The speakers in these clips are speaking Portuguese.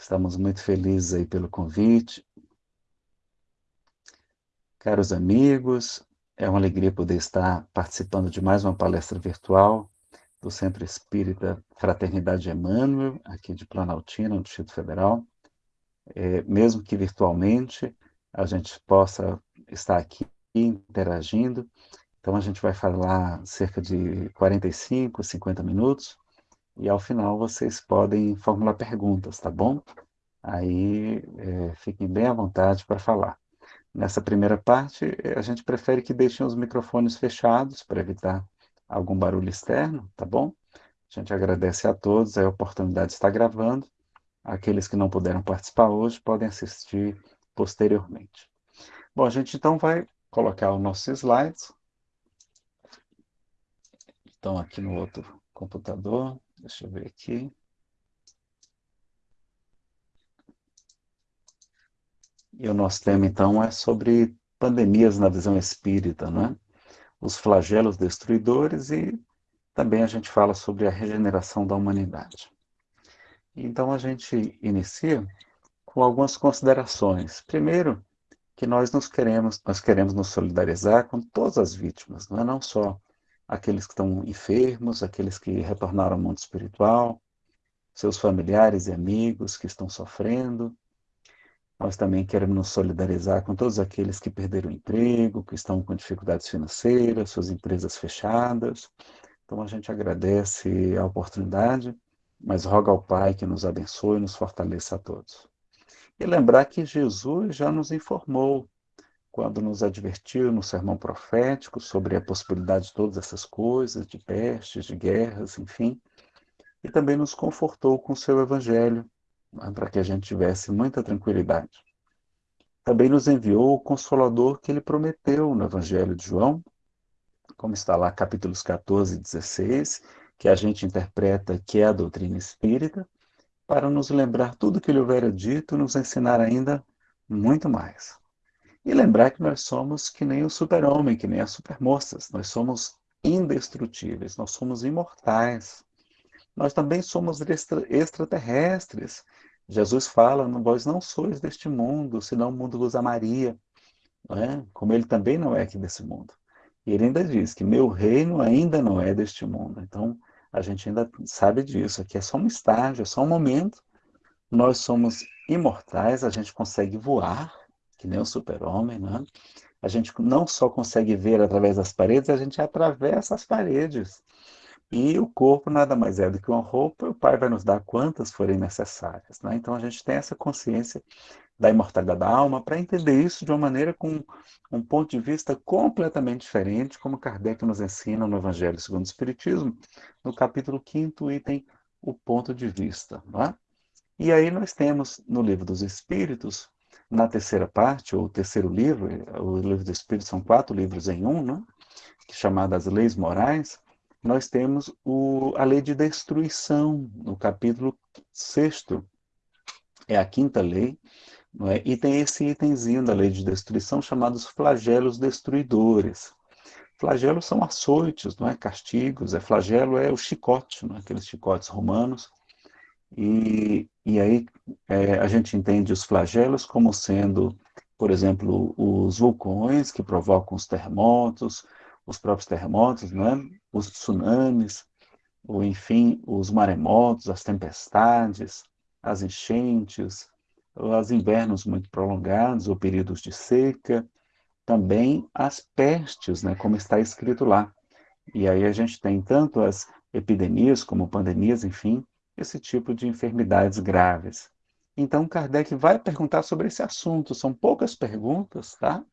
Estamos muito felizes aí pelo convite. Caros amigos, é uma alegria poder estar participando de mais uma palestra virtual do Centro Espírita Fraternidade Emmanuel, aqui de Planaltina, no Distrito Federal. É, mesmo que virtualmente, a gente possa estar aqui interagindo. Então, a gente vai falar cerca de 45, 50 minutos, e ao final vocês podem formular perguntas, tá bom? Aí, é, fiquem bem à vontade para falar. Nessa primeira parte, eh, a gente prefere que deixem os microfones fechados para evitar algum barulho externo, tá bom? A gente agradece a todos a oportunidade de estar gravando. Aqueles que não puderam participar hoje podem assistir posteriormente. Bom, a gente então vai colocar os nossos slides. Estão aqui no outro computador. Deixa eu ver aqui. E o nosso tema, então, é sobre pandemias na visão espírita, né? os flagelos destruidores e também a gente fala sobre a regeneração da humanidade. Então, a gente inicia com algumas considerações. Primeiro, que nós nos queremos, nós queremos nos solidarizar com todas as vítimas, não é não só aqueles que estão enfermos, aqueles que retornaram ao mundo espiritual, seus familiares e amigos que estão sofrendo, nós também queremos nos solidarizar com todos aqueles que perderam o emprego, que estão com dificuldades financeiras, suas empresas fechadas. Então a gente agradece a oportunidade, mas roga ao Pai que nos abençoe e nos fortaleça a todos. E lembrar que Jesus já nos informou, quando nos advertiu no sermão profético sobre a possibilidade de todas essas coisas, de pestes, de guerras, enfim, e também nos confortou com o seu evangelho, né, para que a gente tivesse muita tranquilidade. Também nos enviou o Consolador que ele prometeu no Evangelho de João, como está lá capítulos 14 e 16, que a gente interpreta que é a doutrina espírita, para nos lembrar tudo que ele houvera dito e nos ensinar ainda muito mais. E lembrar que nós somos que nem o super-homem, que nem as supermoças, nós somos indestrutíveis, nós somos imortais. Nós também somos extra, extraterrestres. Jesus fala, vós não sois deste mundo, senão o mundo vos amaria. É? Como ele também não é aqui desse mundo. E ele ainda diz que meu reino ainda não é deste mundo. Então, a gente ainda sabe disso. Aqui é só um estágio, é só um momento. Nós somos imortais, a gente consegue voar, que nem o super-homem, né? A gente não só consegue ver através das paredes, a gente atravessa as paredes. E o corpo nada mais é do que uma roupa, o Pai vai nos dar quantas forem necessárias. Né? Então a gente tem essa consciência da imortalidade da alma para entender isso de uma maneira com um ponto de vista completamente diferente, como Kardec nos ensina no Evangelho segundo o Espiritismo, no capítulo 5, item o ponto de vista. É? E aí nós temos no Livro dos Espíritos, na terceira parte, ou terceiro livro, o Livro dos Espíritos são quatro livros em um, né? chamadas Leis Morais, nós temos o, a lei de destruição, no capítulo 6, é a quinta lei, é? e tem esse itemzinho da lei de destruição chamados flagelos destruidores. Flagelos são açoites, não é? castigos, é flagelo é o chicote, não é? aqueles chicotes romanos, e, e aí é, a gente entende os flagelos como sendo, por exemplo, os vulcões que provocam os terremotos, os próprios terremotos, né? os tsunamis, ou enfim, os maremotos, as tempestades, as enchentes, os invernos muito prolongados, ou períodos de seca, também as pestes, né, como está escrito lá. E aí a gente tem tanto as epidemias como pandemias, enfim, esse tipo de enfermidades graves. Então Kardec vai perguntar sobre esse assunto, são poucas perguntas, tá?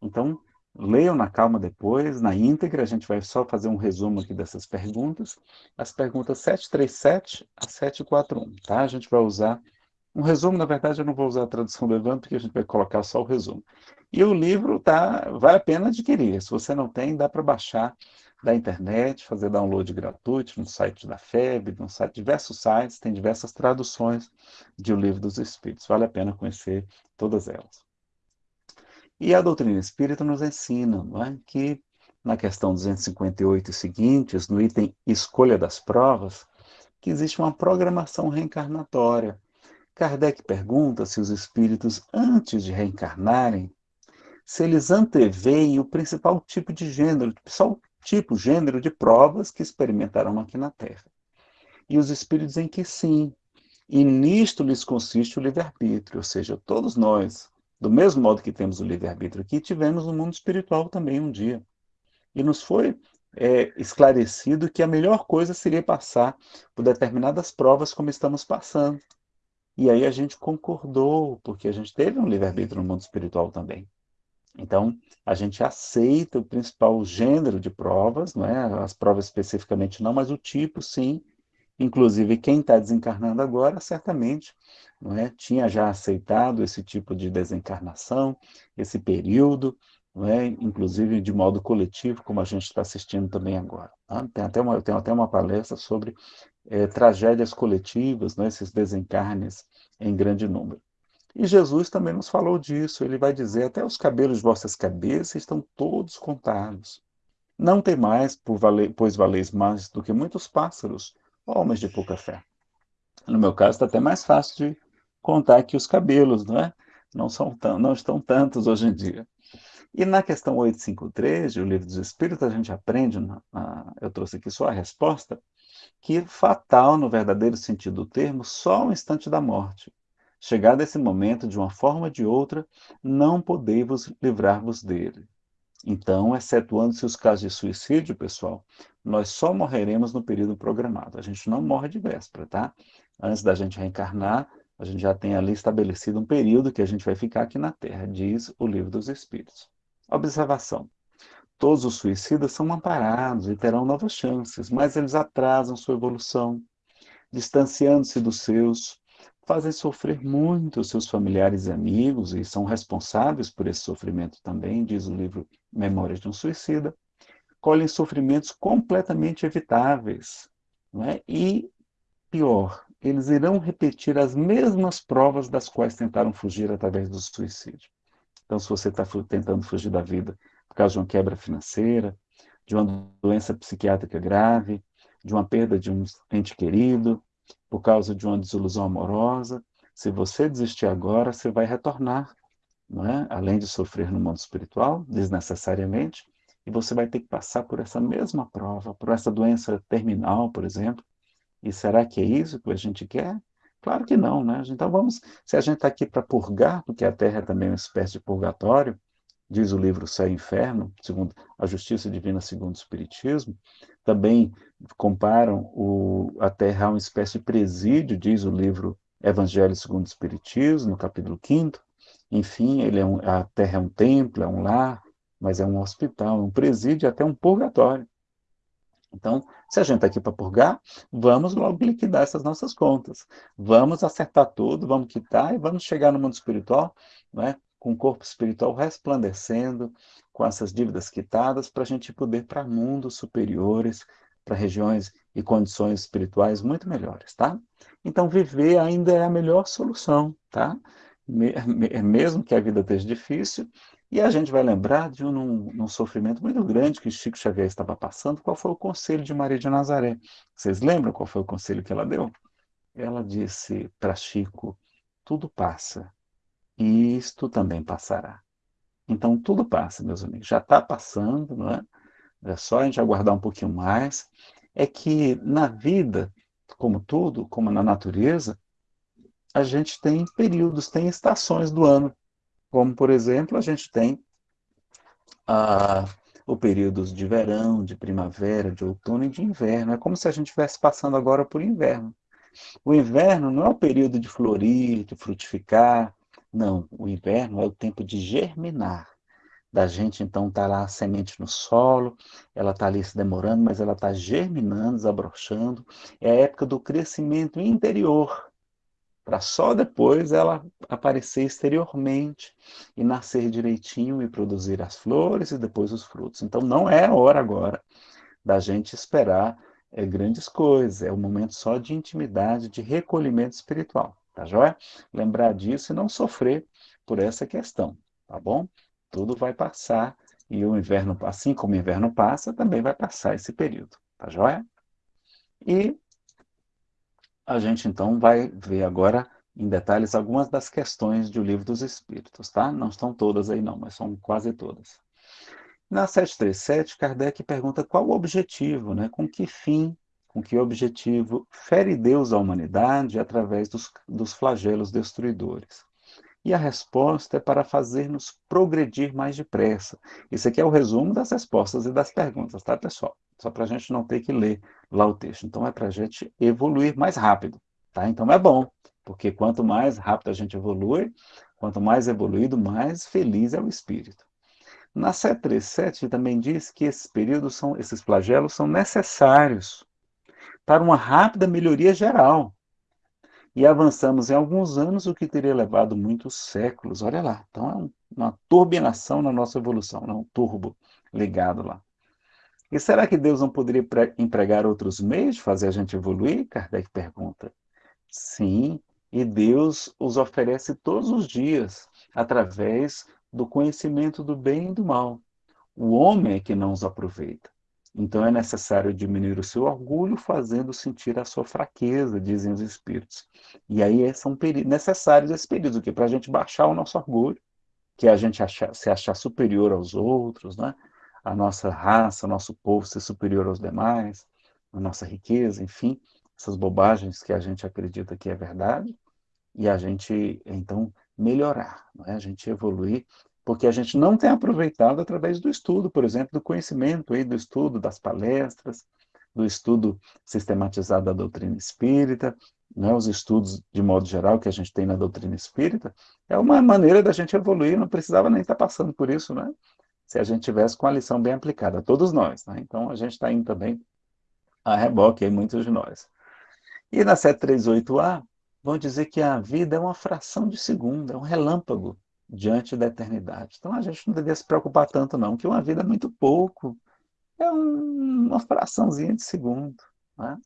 Então, Leiam na calma depois, na íntegra, a gente vai só fazer um resumo aqui dessas perguntas. As perguntas 737 a 741, tá? A gente vai usar um resumo, na verdade eu não vou usar a tradução do porque a gente vai colocar só o resumo. E o livro tá, vale a pena adquirir, se você não tem, dá para baixar da internet, fazer download gratuito no site da FEB, no site, diversos sites, tem diversas traduções de O Livro dos Espíritos, vale a pena conhecer todas elas. E a doutrina espírita nos ensina é? que, na questão 258 e seguintes, no item Escolha das Provas, que existe uma programação reencarnatória. Kardec pergunta se os espíritos, antes de reencarnarem, se eles anteveem o principal tipo de gênero, tipo, gênero de provas que experimentarão aqui na Terra. E os espíritos em que sim. E nisto lhes consiste o livre-arbítrio, ou seja, todos nós, do mesmo modo que temos o livre-arbítrio aqui, tivemos no mundo espiritual também um dia. E nos foi é, esclarecido que a melhor coisa seria passar por determinadas provas como estamos passando. E aí a gente concordou, porque a gente teve um livre-arbítrio no mundo espiritual também. Então, a gente aceita o principal gênero de provas, não é? as provas especificamente não, mas o tipo sim. Inclusive, quem está desencarnando agora, certamente, não é? tinha já aceitado esse tipo de desencarnação, esse período, não é? inclusive de modo coletivo, como a gente está assistindo também agora. Tá? Tem até uma, tem até uma palestra sobre é, tragédias coletivas, né, esses desencarnes em grande número. E Jesus também nos falou disso, ele vai dizer, até os cabelos de vossas cabeças estão todos contados. Não tem mais, por valer, pois valeis mais do que muitos pássaros, homens de pouca fé. No meu caso, está até mais fácil de contar que os cabelos, não é? Não, são tão, não estão tantos hoje em dia. E na questão 853, o Livro dos Espíritos, a gente aprende, eu trouxe aqui só a resposta, que fatal, no verdadeiro sentido do termo, só o instante da morte. Chegado esse momento, de uma forma ou de outra, não podeis livrar-vos dele. Então, excetuando-se os casos de suicídio, pessoal, nós só morreremos no período programado. A gente não morre de véspera, tá? Antes da gente reencarnar, a gente já tem ali estabelecido um período que a gente vai ficar aqui na Terra, diz o Livro dos Espíritos. Observação. Todos os suicidas são amparados e terão novas chances, mas eles atrasam sua evolução, distanciando-se dos seus, fazem sofrer muito os seus familiares e amigos e são responsáveis por esse sofrimento também, diz o livro Memórias de um Suicida, colhem sofrimentos completamente evitáveis. É? E, pior, eles irão repetir as mesmas provas das quais tentaram fugir através do suicídio. Então, se você está tentando fugir da vida por causa de uma quebra financeira, de uma doença psiquiátrica grave, de uma perda de um ente querido, por causa de uma desilusão amorosa, se você desistir agora, você vai retornar, não é? além de sofrer no mundo espiritual, desnecessariamente, e você vai ter que passar por essa mesma prova, por essa doença terminal, por exemplo. E será que é isso que a gente quer? Claro que não, né? Então vamos, se a gente está aqui para purgar, porque a Terra é também uma espécie de purgatório, diz o livro Céu e Inferno, segundo a Justiça Divina segundo o Espiritismo. Também comparam o, a Terra a uma espécie de presídio, diz o livro Evangelho segundo o Espiritismo, no capítulo 5 Enfim, ele é um, a Terra é um templo, é um lar, mas é um hospital, um presídio, até um purgatório. Então, se a gente está aqui para purgar, vamos logo liquidar essas nossas contas. Vamos acertar tudo, vamos quitar e vamos chegar no mundo espiritual, né? Com o corpo espiritual resplandecendo, com essas dívidas quitadas, para a gente poder para mundos superiores, para regiões e condições espirituais muito melhores, tá? Então, viver ainda é a melhor solução, tá? Mesmo que a vida esteja difícil, e a gente vai lembrar de um, um, sofrimento muito grande que Chico Xavier estava passando, qual foi o conselho de Maria de Nazaré? Vocês lembram qual foi o conselho que ela deu? Ela disse para Chico, tudo passa, isto também passará. Então, tudo passa, meus amigos. Já está passando, não é? É só a gente aguardar um pouquinho mais. É que na vida, como tudo, como na natureza, a gente tem períodos, tem estações do ano. Como, por exemplo, a gente tem ah, o período de verão, de primavera, de outono e de inverno. É como se a gente estivesse passando agora por inverno. O inverno não é o período de florir, de frutificar, não, o inverno é o tempo de germinar. Da gente, então, tá lá a semente no solo, ela está ali se demorando, mas ela está germinando, desabrochando. É a época do crescimento interior, para só depois ela aparecer exteriormente e nascer direitinho e produzir as flores e depois os frutos. Então, não é hora agora da gente esperar é, grandes coisas, é o momento só de intimidade, de recolhimento espiritual. Tá joia? Lembrar disso e não sofrer por essa questão, tá bom? Tudo vai passar e o inverno, assim como o inverno passa, também vai passar esse período, tá joia? E a gente então vai ver agora em detalhes algumas das questões do Livro dos Espíritos, tá? Não estão todas aí não, mas são quase todas. Na 737, Kardec pergunta qual o objetivo, né? com que fim, com que objetivo fere Deus a humanidade através dos, dos flagelos destruidores. E a resposta é para fazer-nos progredir mais depressa. Isso aqui é o resumo das respostas e das perguntas, tá, pessoal? Só para a gente não ter que ler lá o texto. Então, é para a gente evoluir mais rápido, tá? Então, é bom, porque quanto mais rápido a gente evolui, quanto mais evoluído, mais feliz é o espírito. Na 737 também diz que esses períodos são, esses flagelos são necessários para uma rápida melhoria geral e avançamos em alguns anos o que teria levado muitos séculos. Olha lá, então é uma turbinação na nossa evolução, né? um turbo ligado lá. E será que Deus não poderia empregar outros meios de fazer a gente evoluir? Kardec pergunta. Sim, e Deus os oferece todos os dias, através do conhecimento do bem e do mal. O homem é que não os aproveita. Então é necessário diminuir o seu orgulho, fazendo sentir a sua fraqueza, dizem os espíritos. E aí é, são necessários esses períodos, para a gente baixar o nosso orgulho, que é a gente achar, se achar superior aos outros, né? a nossa raça, o nosso povo ser superior aos demais, a nossa riqueza, enfim, essas bobagens que a gente acredita que é verdade, e a gente, então, melhorar, é? a gente evoluir porque a gente não tem aproveitado através do estudo, por exemplo, do conhecimento, aí, do estudo das palestras, do estudo sistematizado da doutrina espírita, né, os estudos de modo geral que a gente tem na doutrina espírita, é uma maneira da gente evoluir, não precisava nem estar passando por isso, né? Se a gente tivesse com a lição bem aplicada, todos nós, né? Então a gente está indo também a reboque aí, muitos de nós. E na 738A, vão dizer que a vida é uma fração de segundo, é um relâmpago diante da eternidade. Então a gente não deveria se preocupar tanto não, que uma vida é muito pouco, é um, uma fraçãozinha de segundo. Né?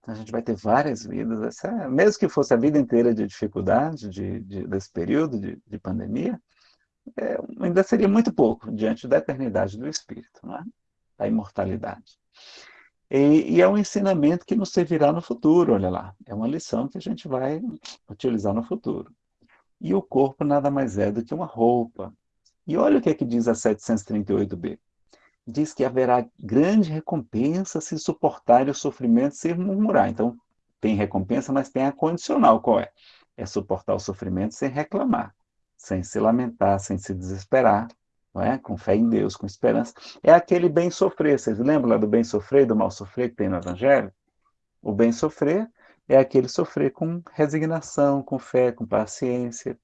Então, a gente vai ter várias vidas, é, mesmo que fosse a vida inteira de dificuldade de, de desse período de, de pandemia, é, ainda seria muito pouco diante da eternidade do Espírito, é? da imortalidade. E, e, é um ensinamento que nos servirá no futuro, olha lá. É uma lição que a gente vai utilizar no futuro. E o corpo nada mais é do que uma roupa. E olha o que é que diz a 738b. Diz que haverá grande recompensa se suportar o sofrimento sem murmurar. Então, tem recompensa, mas tem a condicional. Qual é? É suportar o sofrimento sem reclamar, sem se lamentar, sem se desesperar, não é? com fé em Deus, com esperança. É aquele bem sofrer. Vocês lembram lá do bem sofrer, do mal sofrer que tem no Evangelho? O bem sofrer é aquele sofrer com resignação, com fé, com paciência,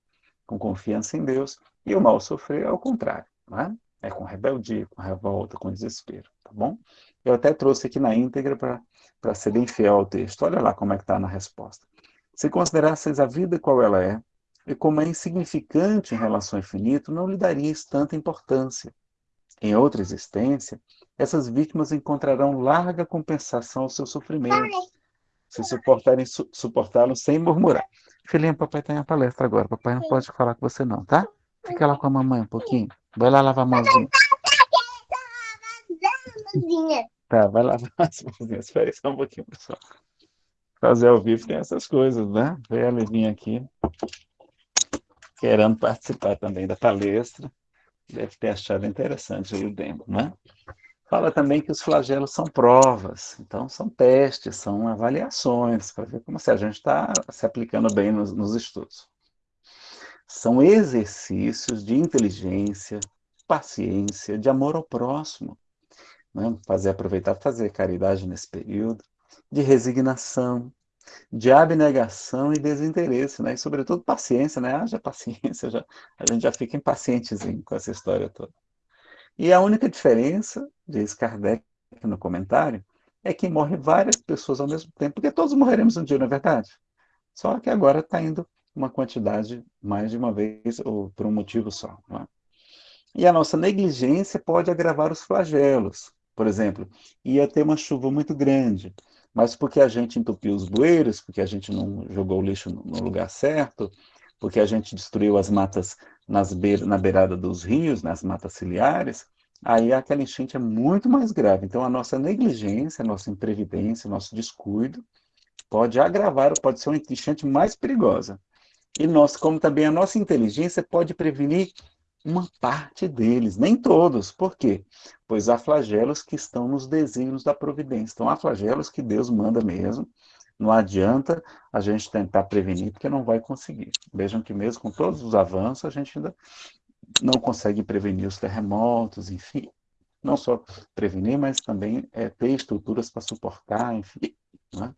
com confiança em Deus, e o mal sofrer é o contrário, não é? Com rebeldia, com revolta, com desespero, tá bom? Eu até trouxe aqui na íntegra para ser bem fiel ao texto. Olha lá como é que está na resposta. Se considerasseis a vida qual ela é, e como é insignificante em relação ao infinito, não lhe daríeis tanta importância. Em outra existência, essas vítimas encontrarão larga compensação ao seu sofrimento, se suportarem su suportá-lo sem murmurar. Filhinho, papai tem a palestra agora. Papai não pode falar com você não, tá? Fica lá com a mamãe um pouquinho. Vai lá lavar a mãozinha. Tá, vai lavar as mãozinhas. Espera aí só um pouquinho, pessoal. Fazer ao vivo tem essas coisas, né? Ver a Levinha aqui, querendo participar também da palestra. Deve ter achado interessante o demo, né? Fala também que os flagelos são provas, então são testes, são avaliações, para ver como se a gente está se aplicando bem nos, nos estudos. São exercícios de inteligência, paciência, de amor ao próximo. Né? Fazer, aproveitar fazer caridade nesse período, de resignação, de abnegação e desinteresse, né? e sobretudo paciência, né? Haja paciência, já, a gente já fica impacientezinho com essa história toda. E a única diferença, diz Kardec no comentário, é que morre várias pessoas ao mesmo tempo, porque todos morreremos um dia, não é verdade? Só que agora está indo uma quantidade mais de uma vez, ou por um motivo só. É? E a nossa negligência pode agravar os flagelos. Por exemplo, ia ter uma chuva muito grande, mas porque a gente entupiu os bueiros, porque a gente não jogou o lixo no lugar certo, porque a gente destruiu as matas nas be na beirada dos rios, nas matas ciliares, aí aquela enchente é muito mais grave. Então, a nossa negligência, a nossa imprevidência, o nosso descuido pode agravar, pode ser uma enchente mais perigosa. E nós, como também a nossa inteligência pode prevenir uma parte deles, nem todos. Por quê? Pois há flagelos que estão nos desígnios da providência. Então, há flagelos que Deus manda mesmo. Não adianta a gente tentar prevenir, porque não vai conseguir. Vejam que mesmo com todos os avanços, a gente ainda não consegue prevenir os terremotos, enfim. Não só prevenir, mas também é, ter estruturas para suportar, enfim. Né?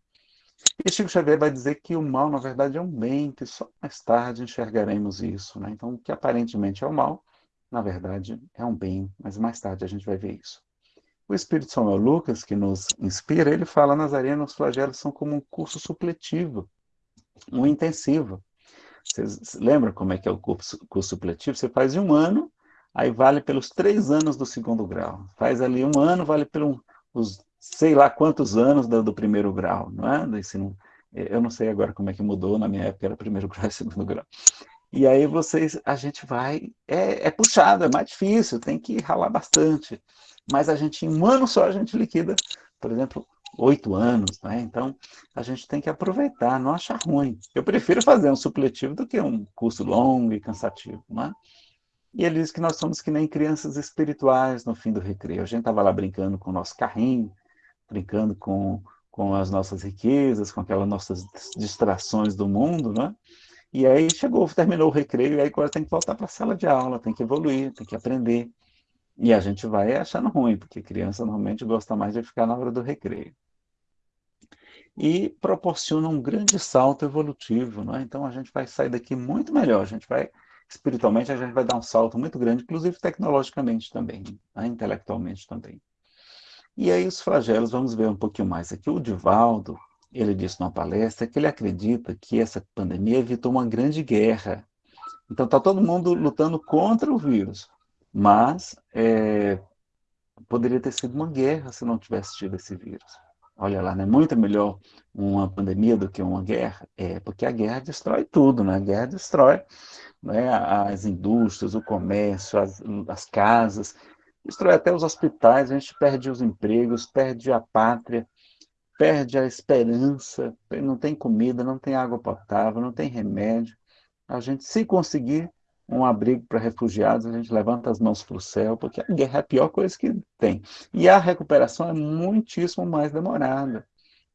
E Chico Xavier vai dizer que o mal, na verdade, é um bem, que só mais tarde enxergaremos isso. Né? Então, o que aparentemente é o mal, na verdade, é um bem, mas mais tarde a gente vai ver isso. O Espírito Samuel Lucas, que nos inspira, ele fala, Nazareno, os flagelos são como um curso supletivo, um intensivo. Vocês lembram como é que é o curso, supletivo? Você faz um ano, aí vale pelos três anos do segundo grau. Faz ali um ano, vale pelos sei lá quantos anos do, do, primeiro grau, não é? Do ensino, eu não sei agora como é que mudou, na minha época era primeiro grau e segundo grau. E aí vocês, a gente vai, é, é puxado, é mais difícil, tem que ralar bastante. Mas a gente, em um ano só, a gente liquida, por exemplo, oito anos, né? Então, a gente tem que aproveitar, não achar ruim. Eu prefiro fazer um supletivo do que um curso longo e cansativo, né? E ele diz que nós somos que nem crianças espirituais no fim do recreio. A gente estava lá brincando com o nosso carrinho, brincando com, com as nossas riquezas, com aquelas nossas distrações do mundo, né? E aí chegou, terminou o recreio, e aí agora tem que voltar para a sala de aula, tem que evoluir, tem que aprender. E a gente vai achando ruim, porque criança normalmente gosta mais de ficar na hora do recreio. E proporciona um grande salto evolutivo, né? então a gente vai sair daqui muito melhor, a gente vai, espiritualmente, a gente vai dar um salto muito grande, inclusive tecnologicamente também, né? intelectualmente também. E aí os flagelos, vamos ver um pouquinho mais aqui. O Divaldo, ele disse numa palestra que ele acredita que essa pandemia evitou uma grande guerra. Então está todo mundo lutando contra o vírus, mas é, poderia ter sido uma guerra se não tivesse tido esse vírus. Olha lá, é muito melhor uma pandemia do que uma guerra? É, porque a guerra destrói tudo, né? A guerra destrói né, as indústrias, o comércio, as, as casas, destrói até os hospitais, a gente perde os empregos, perde a pátria, perde a esperança, não tem comida, não tem água potável, não tem remédio. A gente, se conseguir um abrigo para refugiados, a gente levanta as mãos para o céu, porque a guerra é a pior coisa que tem. E a recuperação é muitíssimo mais demorada.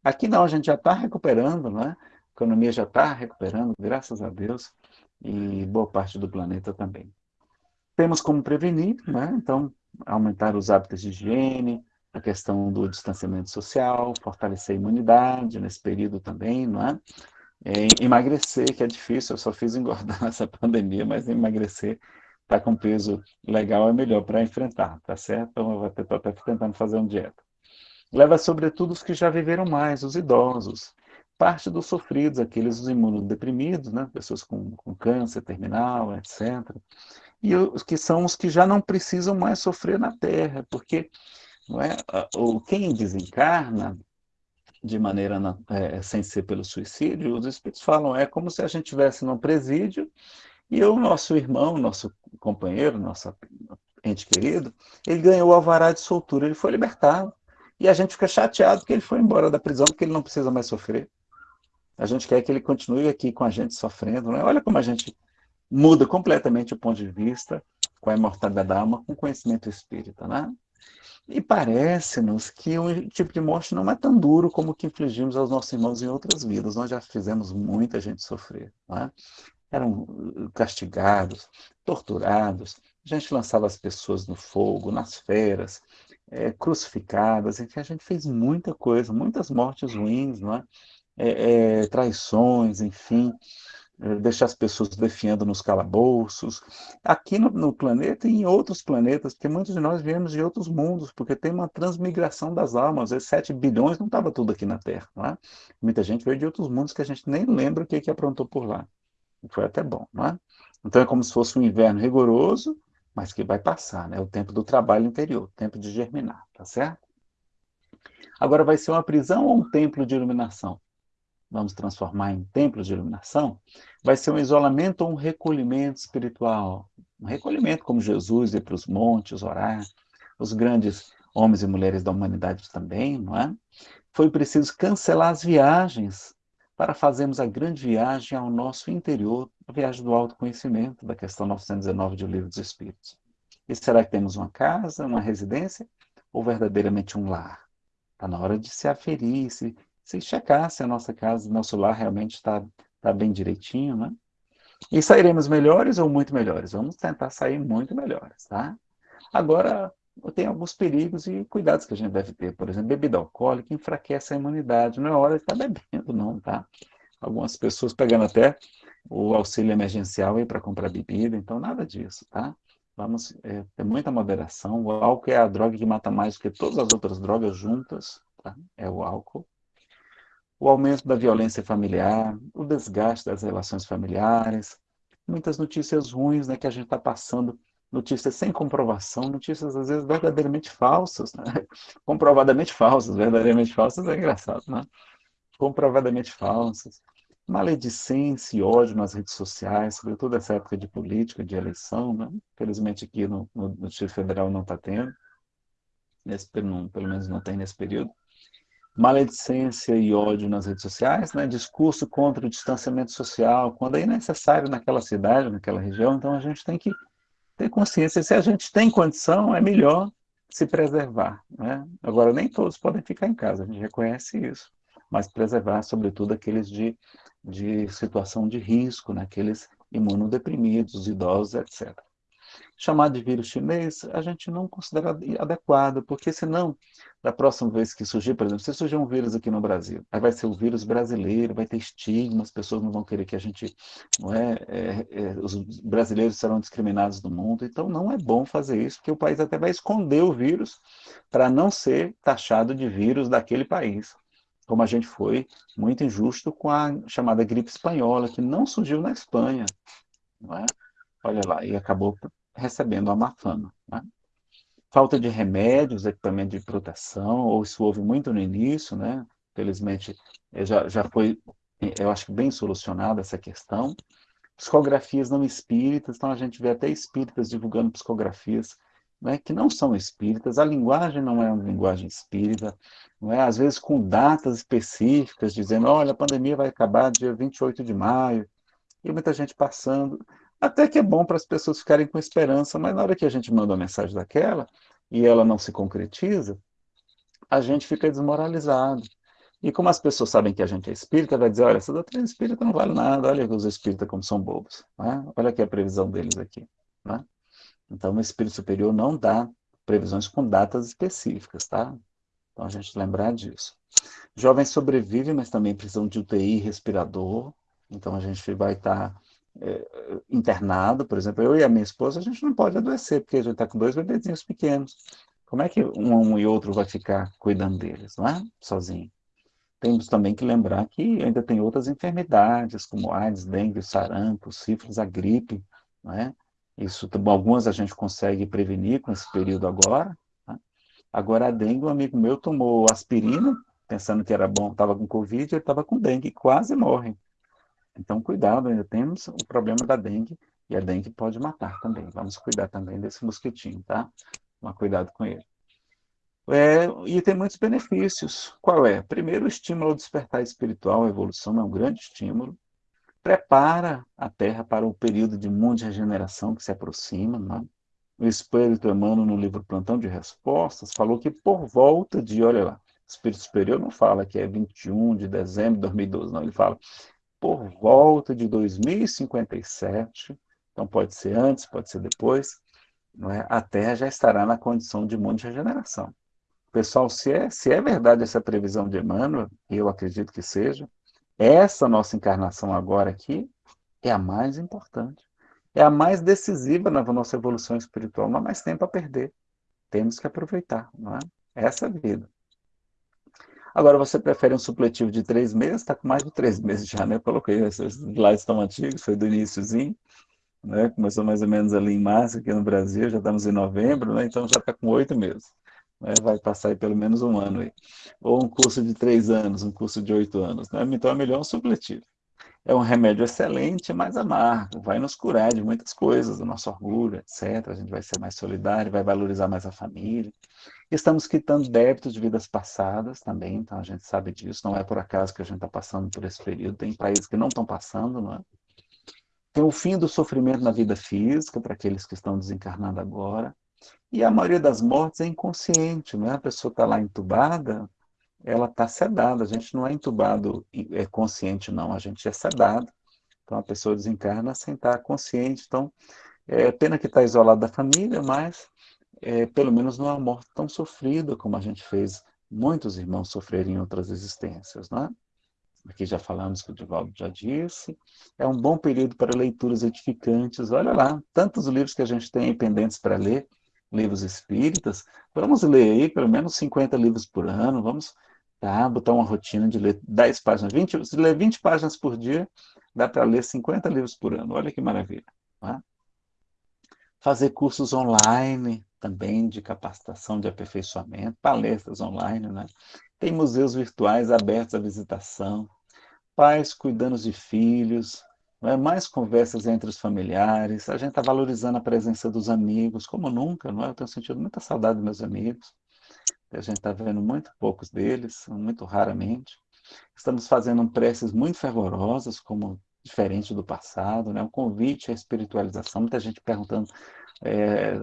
Aqui não, a gente já está recuperando, né? a economia já está recuperando, graças a Deus, e boa parte do planeta também. Temos como prevenir, né? então aumentar os hábitos de higiene, a questão do distanciamento social, fortalecer a imunidade nesse período também, não é? É emagrecer, que é difícil, eu só fiz engordar nessa pandemia, mas emagrecer, tá com peso legal é melhor para enfrentar, tá certo? Então eu estou até tentando fazer uma dieta. Leva sobretudo os que já viveram mais, os idosos, parte dos sofridos, aqueles os imunodeprimidos, né? pessoas com, com câncer terminal, etc e os que são os que já não precisam mais sofrer na Terra, porque não é, quem desencarna de maneira é, sem ser pelo suicídio, os espíritos falam é como se a gente estivesse num presídio e o nosso irmão, nosso companheiro, nosso ente querido, ele ganhou o alvará de soltura, ele foi libertado. E a gente fica chateado porque ele foi embora da prisão, porque ele não precisa mais sofrer. A gente quer que ele continue aqui com a gente sofrendo. Né? Olha como a gente muda completamente o ponto de vista com a imortalidade da alma, com o conhecimento espírita, né? E parece-nos que o tipo de morte não é tão duro como o que infligimos aos nossos irmãos em outras vidas. Nós já fizemos muita gente sofrer. Né? Eram castigados, torturados, a gente lançava as pessoas no fogo, nas feras, é, crucificadas, enfim, a gente fez muita coisa, muitas mortes ruins, não é? É, é, traições, enfim. Eh, deixar as pessoas defiando nos calabouços, aqui no, no, planeta e em outros planetas, porque muitos de nós viemos de outros mundos, porque tem uma transmigração das almas, esses 7 bilhões não estava tudo aqui na Terra, não é? Muita gente veio de outros mundos que a gente nem lembra o que, que aprontou por lá. Foi até bom, não é? Então é como se fosse um inverno rigoroso, mas que vai passar, né? O tempo do trabalho interior, o tempo de germinar, tá certo? Agora vai ser uma prisão ou um templo de iluminação? Vamos transformar em templos de iluminação, vai ser um isolamento ou um recolhimento espiritual. Um recolhimento como Jesus ir para os montes orar, os grandes homens e mulheres da humanidade também, não é? Foi preciso cancelar as viagens para fazermos a grande viagem ao nosso interior, a viagem do autoconhecimento, da questão 919 do Livro dos Espíritos. E será que temos uma casa, uma residência, ou verdadeiramente um lar? Está na hora de se aferir, se, se checar se a nossa casa, nosso lar realmente está tá bem direitinho, né? E sairemos melhores ou muito melhores? Vamos tentar sair muito melhores, tá? Agora, tem alguns perigos e cuidados que a gente deve ter. Por exemplo, bebida alcoólica enfraquece a imunidade. Não é hora de estar bebendo, não, tá? Algumas pessoas pegando até o auxílio emergencial para comprar bebida, então nada disso, tá? Vamos é, ter muita moderação. O álcool é a droga que mata mais do que todas as outras drogas juntas, tá? É o álcool. O aumento da violência familiar, o desgaste das relações familiares, muitas notícias ruins né, que a gente está passando notícias sem comprovação, notícias às vezes verdadeiramente falsas, né? comprovadamente falsas, verdadeiramente falsas é engraçado, né? comprovadamente falsas, maledicência e ódio nas redes sociais, sobretudo essa época de política, de eleição, né? felizmente aqui no, no, no Distrito Federal não está tendo, nesse, não, pelo menos não tem nesse período, maledicência e ódio nas redes sociais, né? discurso contra o distanciamento social, quando é necessário naquela cidade, naquela região, então a gente tem que ter consciência. Se a gente tem condição, é melhor se preservar. Né? Agora, nem todos podem ficar em casa, a gente reconhece isso, mas preservar, sobretudo, aqueles de, de situação de risco, né? aqueles imunodeprimidos, idosos, etc chamar de vírus chinês, a gente não considera adequado, porque senão, da próxima vez que surgir, por exemplo, se surgir um vírus aqui no Brasil, aí vai ser o vírus brasileiro, vai ter estigma, as pessoas não vão querer que a gente, não é, é, é, os brasileiros serão discriminados do mundo, então não é bom fazer isso, porque o país até vai esconder o vírus para não ser taxado de vírus daquele país como a gente foi muito injusto com a chamada gripe espanhola, que não surgiu na Espanha. Não é? Olha lá, e acabou recebendo a má fama. Né? Falta de remédios, equipamento de proteção, ou isso houve muito no início, né? felizmente eh, já, já foi, eh, eu acho que bem solucionada essa questão. Psicografias não espíritas, então a gente vê até espíritas divulgando psicografias né, que não são espíritas, a linguagem não é uma linguagem espírita, não é? às vezes com datas específicas, dizendo, olha, a pandemia vai acabar dia 28 de maio, e muita gente passando. Até que é bom para as pessoas ficarem com esperança, mas na hora que a gente manda uma mensagem daquela e ela não se concretiza, a gente fica desmoralizado. E como as pessoas sabem que a gente é espírita, vai dizer, olha, essa doutrina espírita não vale nada, olha os espíritas como são bobos. Né? Olha aqui a previsão deles aqui. Né? Então, o espírito superior não dá previsões com datas específicas, tá? Então, a gente lembrar disso. Jovens sobrevivem, mas também precisam de UTI respirador. Então, a gente vai estar tá é, internado, por exemplo, eu e a minha esposa, a gente não pode adoecer, porque a gente está com dois bebezinhos pequenos. Como é que um, um e outro vai ficar cuidando deles, não é? Sozinho. Temos também que lembrar que ainda tem outras enfermidades, como AIDS, dengue, sarampo, sífilis, a gripe, não é? Isso, algumas a gente consegue prevenir com esse período agora. Tá? Agora, a dengue, um amigo meu tomou aspirina, pensando que era bom, estava com Covid, ele estava com dengue, quase morre. Então, cuidado, ainda temos o problema da dengue, e a dengue pode matar também. Vamos cuidar também desse mosquitinho, tá? Tomar cuidado com ele. É, e tem muitos benefícios. Qual é? Primeiro, o estímulo ao despertar espiritual, a evolução é um grande estímulo. Prepara a Terra para o período de mundo regeneração que se aproxima. Né? O Espírito Emmanuel, no livro Plantão de Respostas, falou que por volta de, olha lá, Espírito Superior não fala que é 21 de dezembro de 2012, não, ele fala por volta de 2057, então pode ser antes, pode ser depois, é? a Terra já estará na condição de mundo de regeneração. Pessoal, se é, se é verdade essa previsão de Emmanuel, eu acredito que seja, essa nossa encarnação agora aqui é a mais importante. É a mais decisiva na nossa evolução espiritual. Não há mais tempo a perder. Temos que aproveitar, não é? Essa é vida. Agora, você prefere um supletivo de três meses? Está com mais de três meses já, né? Coloquei, esses slides estão antigos, foi do iníciozinho, né? Começou mais ou menos ali em março, aqui no Brasil, já estamos em novembro, né? Então já está com oito meses. Né? Vai passar aí pelo menos um ano aí. Ou um curso de três anos, um curso de oito anos, né? Então é melhor um supletivo. é um remédio excelente, mas amargo, vai nos curar de muitas coisas, do nosso orgulho, etc. A gente vai ser mais solidário, vai valorizar mais a família. Estamos quitando débitos de vidas passadas também, então a gente sabe disso, não é por acaso que a gente está passando por esse período, tem países que não estão passando, não é? Tem o fim do sofrimento na vida física, para aqueles que estão desencarnando agora, e a maioria das mortes é inconsciente, não é? A pessoa está lá entubada, ela está sedada. A gente não é entubado é consciente, não. A gente é sedado. Então, a pessoa desencarna sem estar consciente. Então, é pena que está isolado da família, mas é, pelo menos não é uma morte tão sofrida como a gente fez muitos irmãos sofrerem em outras existências, não é? Aqui já falamos que o Divaldo já disse. É um bom período para leituras edificantes. Olha lá, tantos livros que a gente tem pendentes para ler, livros espíritas. Vamos ler aí pelo menos 50 livros por ano. Vamos Tá? Botar uma rotina de ler 10 páginas, 20, se ler 20 páginas por dia, dá para ler 50 livros por ano. Olha que maravilha. Tá? Fazer cursos online também de capacitação, de aperfeiçoamento, palestras online, né? Tem museus virtuais abertos à visitação, pais cuidando de filhos, é? mais conversas entre os familiares, a gente está valorizando a presença dos amigos, como nunca, não é? Eu tenho sentido muita saudade dos meus amigos, a gente está vendo muito poucos deles, muito raramente. Estamos fazendo preces muito fervorosas, como diferente do passado, né? um convite à espiritualização, muita gente perguntando é,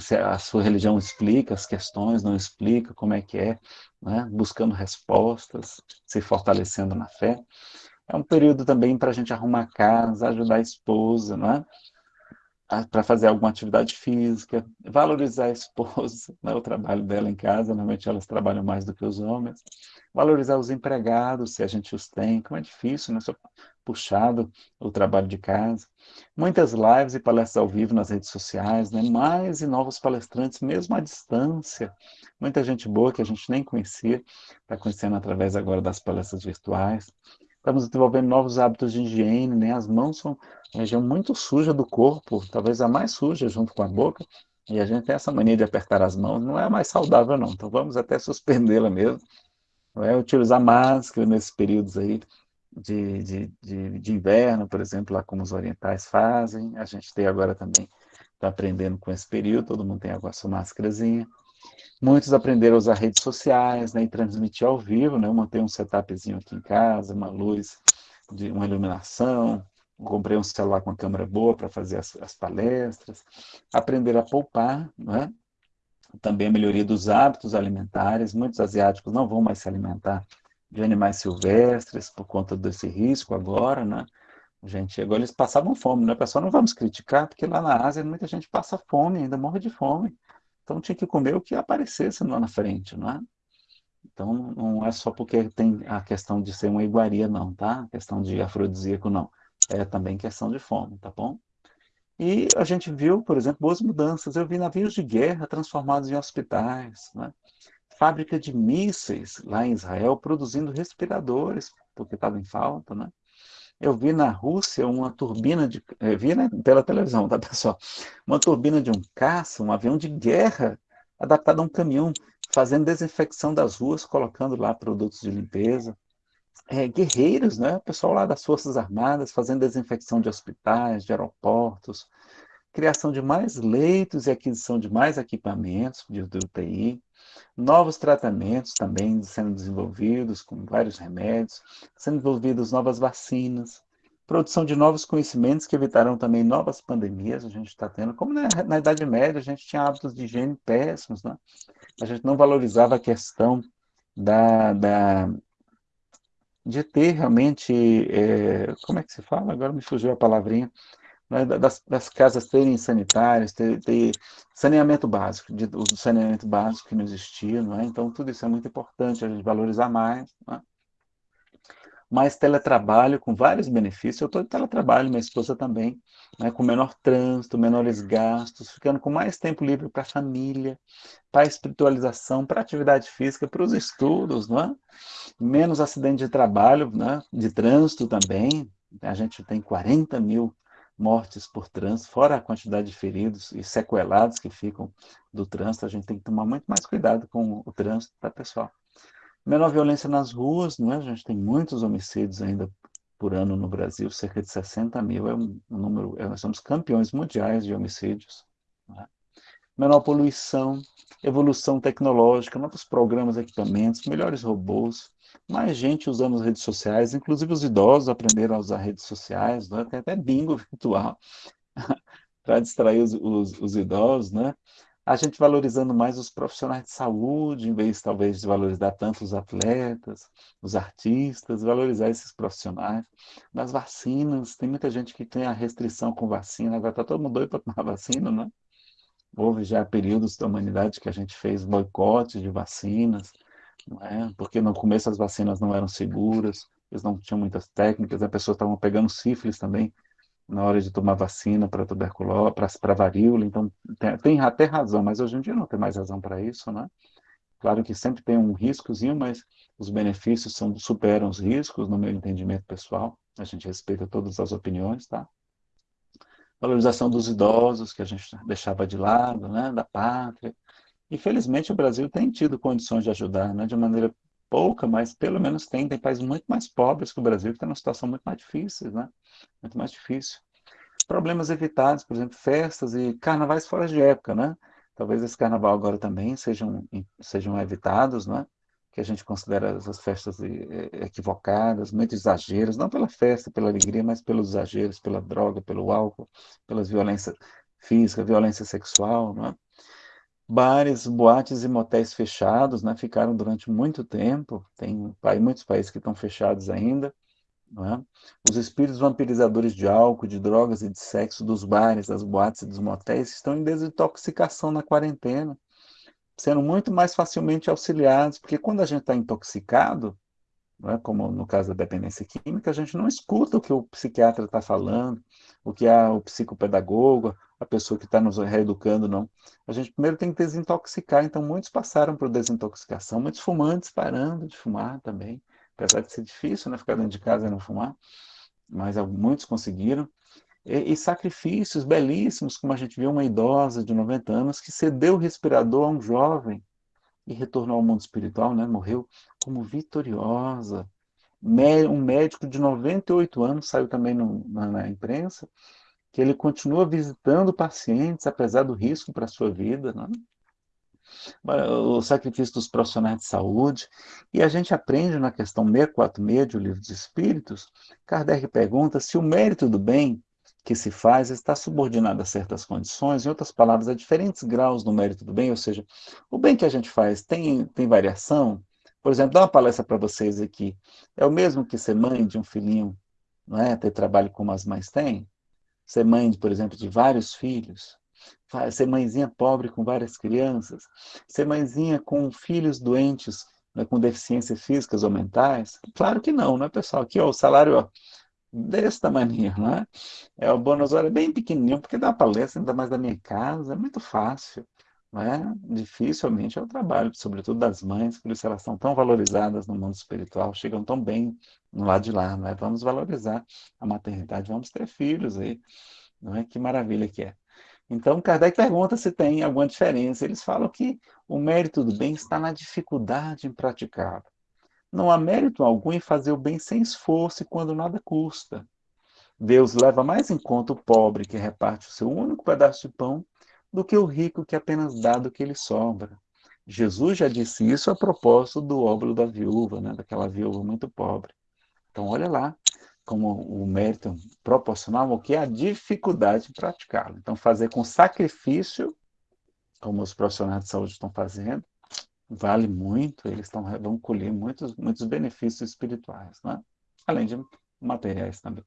se a sua religião explica as questões, não explica, como é que é, né? buscando respostas, se fortalecendo na fé. É um período também para a gente arrumar casa, ajudar a esposa, não é? para fazer alguma atividade física, valorizar a esposa, né, o trabalho dela em casa, normalmente elas trabalham mais do que os homens, valorizar os empregados, se a gente os tem, como é difícil, né, só puxado o trabalho de casa. Muitas lives e palestras ao vivo nas redes sociais, né, mais e novos palestrantes, mesmo à distância, muita gente boa que a gente nem conhecia, está conhecendo através agora das palestras virtuais. Estamos desenvolvendo novos hábitos de higiene, né? As mãos são uma região muito suja do corpo, talvez a mais suja junto com a boca, e a gente tem essa mania de apertar as mãos, não é mais saudável não, então vamos até suspendê-la mesmo, é utilizar máscara nesses períodos aí de, de, de, de, inverno, por exemplo, lá como os orientais fazem, a gente tem agora também, está aprendendo com esse período, todo mundo tem agora sua máscarazinha, Muitos aprenderam a usar redes sociais, né, e transmitir ao vivo, né, eu um setupzinho aqui em casa, uma luz, de uma iluminação, comprei um celular com câmera boa para fazer as, as, palestras, aprender a poupar, né, também a melhoria dos hábitos alimentares, muitos asiáticos não vão mais se alimentar de animais silvestres por conta desse risco agora, né, gente, agora eles passavam fome, né, pessoal, não vamos criticar, porque lá na Ásia muita gente passa fome, ainda morre de fome, então tinha que comer o que aparecesse lá na frente, não é? Então não é só porque tem a questão de ser uma iguaria, não, tá? A questão de afrodisíaco, não. É também questão de fome, tá bom? E a gente viu, por exemplo, boas mudanças. Eu vi navios de guerra transformados em hospitais, né? fábrica de mísseis lá em Israel produzindo respiradores, porque estava em falta, né? Eu vi na Rússia uma turbina de. Eu vi né, pela televisão, tá, pessoal? Uma turbina de um caça, um avião de guerra, adaptado a um caminhão, fazendo desinfecção das ruas, colocando lá produtos de limpeza. É, guerreiros, né? pessoal lá das Forças Armadas, fazendo desinfecção de hospitais, de aeroportos, criação de mais leitos e aquisição de mais equipamentos de, UTI. Novos tratamentos também sendo desenvolvidos, com vários remédios, sendo desenvolvidas novas vacinas, produção de novos conhecimentos que evitarão também novas pandemias, a gente está tendo, como na, na, Idade Média a gente tinha hábitos de higiene péssimos, né? a gente não valorizava a questão da, da de ter realmente, é, como é que se fala? Agora me fugiu a palavrinha, né, das, das, casas terem sanitários, ter, ter saneamento básico, de, o saneamento básico que não existia, não é? Então, tudo isso é muito importante, a gente valorizar mais, é? Mais teletrabalho com vários benefícios. Eu estou de teletrabalho, minha esposa também, né, com menor trânsito, menores gastos, ficando com mais tempo livre para a família, para a espiritualização, para a atividade física, para os estudos, não é? menos acidente de trabalho, né, de trânsito também. A gente tem 40 mil mortes por trânsito, fora a quantidade de feridos e sequelados que ficam do trânsito, a gente tem que tomar muito mais cuidado com o trânsito, tá, pessoal? Menor violência nas ruas, não é? A gente tem muitos homicídios ainda por ano no Brasil, cerca de 60 mil, é um, número, é, nós somos campeões mundiais de homicídios. Né? Menor poluição, evolução tecnológica, novos programas, equipamentos, melhores robôs, mais gente usando as redes sociais, inclusive os idosos aprenderam a usar redes sociais, né? tem até bingo virtual para distrair os, os, os idosos, né? A gente valorizando mais os profissionais de saúde, em vez talvez de valorizar tanto os atletas, os artistas, valorizar esses profissionais. Nas vacinas, tem muita gente que tem a restrição com vacina, agora está todo mundo doido para tomar vacina, né? Houve já períodos da humanidade que a gente fez boicote de vacinas, é? porque no começo as vacinas não eram seguras, eles não tinham muitas técnicas, as pessoas estavam pegando sífilis também, na hora de tomar vacina para tuberculose, para varíola, então tem, tem, até razão, mas hoje em dia não tem mais razão para isso, né? Claro que sempre tem um riscozinho, mas os benefícios são, superam os riscos, no meu entendimento pessoal, a gente respeita todas as opiniões, tá? Valorização dos idosos, que a gente deixava de lado, né, da pátria. Infelizmente o Brasil tem tido condições de ajudar, né, de maneira pouca, mas pelo menos tem, tem países muito mais pobres que o Brasil, que estão numa situação muito mais difícil, né? Muito mais difícil. Problemas evitados, por exemplo, festas e carnavais fora de época, né? Talvez esse carnaval agora também sejam, sejam evitados, né? Que a gente considera essas festas equivocadas, muito exageros, não pela festa, pela alegria, mas pelos exageros, pela droga, pelo álcool, pelas violência física, violência sexual, né? Bares, boates e motéis fechados, né, ficaram durante muito tempo, tem muitos países que estão fechados ainda, é? Os espíritos vampirizadores de álcool, de drogas e de sexo dos bares, das boates e dos motéis estão em desintoxicação na quarentena, sendo muito mais facilmente auxiliados, porque quando a gente está intoxicado, é? como no caso da dependência química, a gente não escuta o que o psiquiatra está falando, o que a, o psicopedagogo, a pessoa que está nos reeducando, não. A gente primeiro tem que desintoxicar, então muitos passaram por desintoxicação, muitos fumantes parando de fumar também, apesar de ser difícil, né, ficar dentro de casa e não fumar, mas muitos conseguiram. E, e, sacrifícios belíssimos, como a gente viu uma idosa de 90 anos que cedeu o respirador a um jovem e retornou ao mundo espiritual, né, morreu como vitoriosa. Um médico de 98 anos saiu também no, na, na imprensa, que ele continua visitando pacientes, apesar do risco para a sua vida, né? o sacrifício dos profissionais de saúde, e a gente aprende na questão 646 do Livro dos Espíritos, Kardec pergunta se o mérito do bem que se faz está subordinado a certas condições, em outras palavras, a diferentes graus do mérito do bem, ou seja, o bem que a gente faz tem, tem variação? Por exemplo, dar uma palestra para vocês aqui, é o mesmo que ser mãe de um filhinho, não é? ter trabalho como as mães têm? Ser mãe, por exemplo, de vários filhos, ser mãezinha pobre com várias crianças, ser mãezinha com filhos doentes, né, com deficiências físicas ou mentais? Claro que não, né, pessoal? Aqui, ó, o salário ó, desse tamanho, né? É o bônus hora bem pequenininho, porque dá palestra ainda mais da minha casa, é muito fácil. Né? Dificilmente é o trabalho, sobretudo das mães, por isso elas são tão valorizadas no mundo espiritual, chegam tão bem no lado de lá, né? Vamos valorizar a maternidade, vamos ter filhos aí, não é? Que maravilha que é. Então, Kardec pergunta se tem alguma diferença. Eles falam que o mérito do bem está na dificuldade em praticá-lo. Não há mérito algum em fazer o bem sem esforço e quando nada custa. Deus leva mais em conta o pobre que reparte o seu único pedaço de pão do que o rico que apenas dá do que lhe sobra. Jesus já disse isso a propósito do óbolo da viúva, né, daquela viúva muito pobre. Então, olha lá como o mérito proporcional ao que é a dificuldade de praticá-lo. Então, fazer com sacrifício, como os profissionais de saúde estão fazendo, vale muito, eles estão, vão colher muitos, muitos benefícios espirituais, né? além de materiais também.